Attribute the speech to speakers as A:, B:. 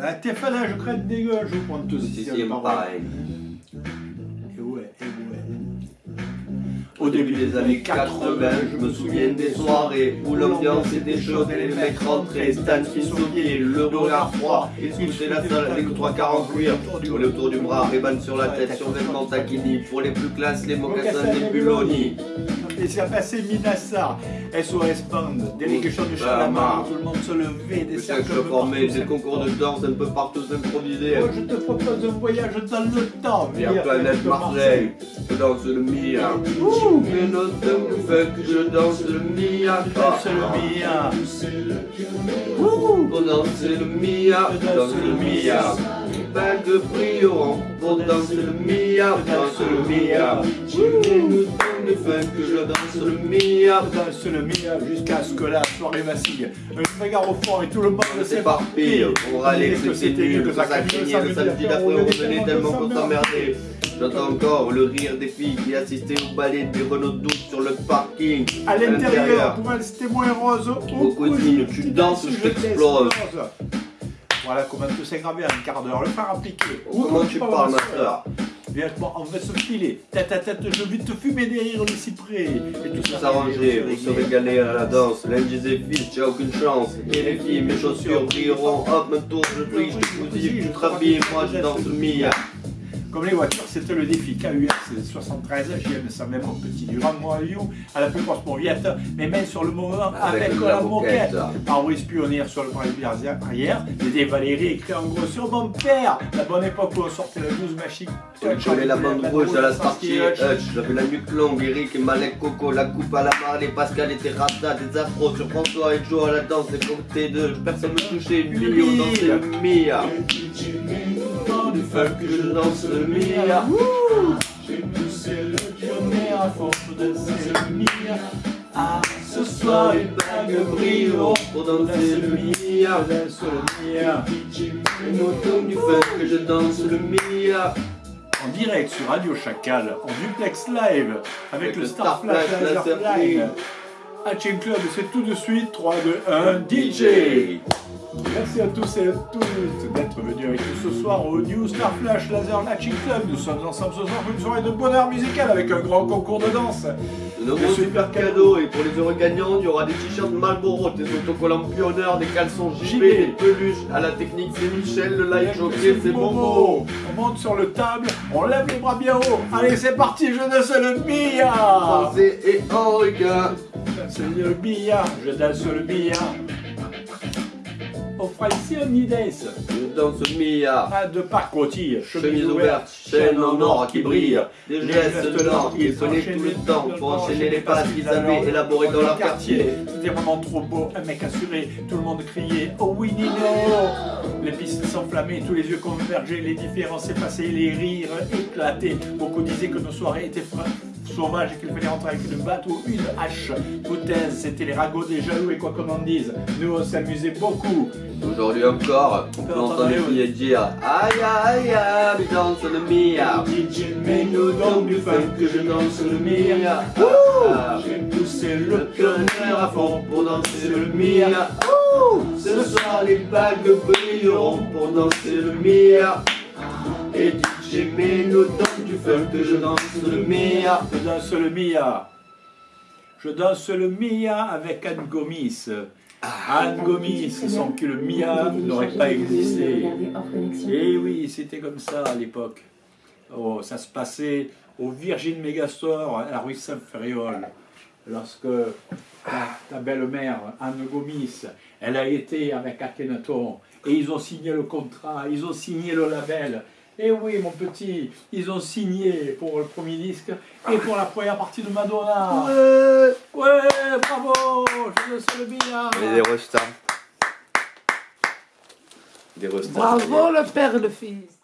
A: Ah, T'es fan, je crains des gueules, je prends tout
B: si, pareil.
A: Et ouais, et ouais.
B: Au début des années 80, je me souviens des soirées où l'ambiance était chaude et les mecs rentraient, Stan qui souriait, le regard froid, ils scouchaient la salle avec trois quarts en cuir, roulés autour du bras, Reban sur la tête, survêtement taquini, pour les plus classes, les mocassins des Buloni.
A: Et c'est passé Minassar, SOS Band, délégation du Chalamar, tout le monde se levait, des
B: Le
A: cercles
B: cercle formé, des concours de danse un peu partout improvisés.
A: Moi, je te propose un voyage dans le temps.
B: Et à Planète Marseille, je danse le Mia. Mais notre que je danse le Mia.
A: Danse le Mia.
B: Pour danser le Mia, danse le Mia. Bague brillant pour danser le Mia, danse le Mia. Les fêtes que je danse le Mia.
A: Danse le Mia jusqu'à ce que la soirée vacille. Un regard au fond et tout le monde
B: s'éparpille. On râlait que c'était nul, que ça craignait, le samedi d'après on revenait tellement qu'on s'emmerdait. J'entends encore le rire des filles qui assistaient au ballet des Renault 12 sur le parking.
A: À l'intérieur, pour elle c'était moins rose.
B: Au cousine, tu danses, je t'explose.
A: Voilà comment tout s'est gravé en un quart d'heure. Le faire appliquer.
B: Comment tu parles, ma soeur
A: Viens on va se filer. Tête à tête, je vais te fumer derrière les cyprès. Et tout
B: Tout s'arranger, vous serez régaler à la danse. L'un disait fils, tu aucune chance. Et les filles, mes chaussures brilleront. Hop, tourne, je brille, je te te rhabille, moi je danse le Mia.
A: Comme les voitures, c'était le défi KUS 73, j'aime ça même mon petit Durand You, à la plus grosse moviette, mes mains sur le moment avec,
B: Avec
A: la moquette.
B: moquette.
A: Pare-brise pionnière sur le pare-brise arrière, des Valérie écrit en gros sur mon père. La bonne époque où on sortait la 12 machine.
B: J'avais la bande rouge à la et Hutch, j'avais la nuque longue, Eric et Malek Coco, la coupe à la Marley, Pascal était Rasta, des afros sur François et Joe à la danse, des côtés de personne me touchait, million dansait le Mia. Feu que je danse le Mia.
A: J'ai poussé le pionnier à force de danser le Mia. Ah,
B: Ce soir les bagues brilleront pour danser le Mia.
A: danse le Mia.
B: Et nous du feu que je danse le Mia.
A: En direct sur Radio Chacal, en duplex live, avec,
B: Avec
A: le
B: le
A: Star Flash Laser. Live. Hatching Club, c'est tout de suite 3, 2, 1, DJ Merci à tous et à toutes d'être venus avec nous ce soir au New Star Flash Laser Hatching Club. Nous sommes ensemble ce soir pour une soirée de bonheur musical avec un grand concours de danse.
B: De nombreux super cadeaux et pour les heureux gagnants, il y aura des t-shirts Marlboro, des autocollants Pionner, des caleçons JB, des peluches. À la technique, c'est Michel, le live jockey, c'est Momo.
A: On monte sur le table, on lève les bras bien haut. Allez, c'est parti, je danse le billard.
B: Français et Henriquin.
A: C'est le billard, je danse le billard. On fera ici un Nides.
B: Je danse Mia.
A: Pas de parc rôtille,
B: Chemise ouverte, chaîne en or qui brille, des gestes lents qui sonnaient tout le temps pour enchaîner les passes qu'ils avaient élaborées dans leur quartier.
A: C'était vraiment trop beau, un mec assuré, tout le monde criait Oh oui, Nino Les pistes s'enflammaient, tous les yeux convergeaient, les différences s'effaçaient, les rires éclataient. Beaucoup disaient que nos soirées étaient fra- sauvages et qu'il fallait rentrer avec une batte ou une hache. Hypothèse, c'était les ragots des jaloux et quoi qu'on en dise. Nous, on s'amusait beaucoup.
B: Aujourd'hui encore, on peut entendre les filles dire Aïe aïe aïe, mais danse le Mia.
A: DJ, mets-nous donc du fun que je danse le Mia.
B: Ah,
A: J'ai poussé Le
B: pionnier à fond pour danser le Mia. Ce soir les bagues brilleront pour danser le Mia. Et DJ mets-nous donc du feu que je danse le Mia.
A: Je danse le Mia. Je danse le Mia avec Anne Gomis. Anne Gomis, sans que le Mia n'aurait pas existé. Et oui, c'était comme ça à l'époque. Oh, ça se passait au Virgin Megastore, à la rue Saint-Ferréol. Lorsque ta, ta belle-mère, Anne Gomis, elle a été avec Akhenaton. Et ils ont signé le contrat, ils ont signé le label. Et oui, mon petit, ils ont signé pour le premier disque et pour la première partie de Madonna. Ouais, bravo, je danse le Mia.
B: Et des restas. Des restas.
C: Bravo le père et le fils.